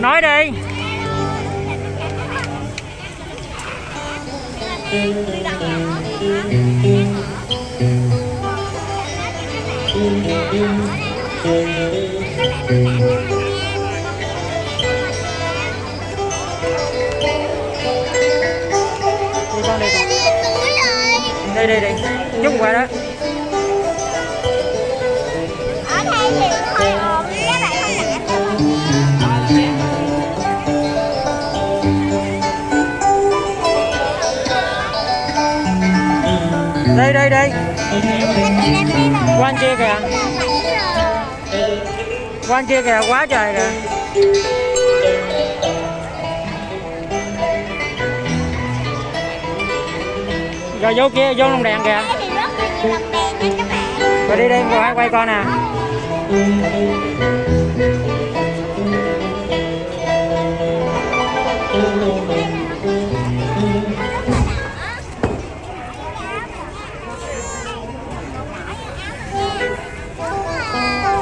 nói đi. Đi đi. Đi chút qua đó đây đây đây. Quan kia kìa. Quan kia kìa, quá trời kìa. Rồi vô kia, vô lồng đèn kìa. Rồi đi đây quay quay con nè.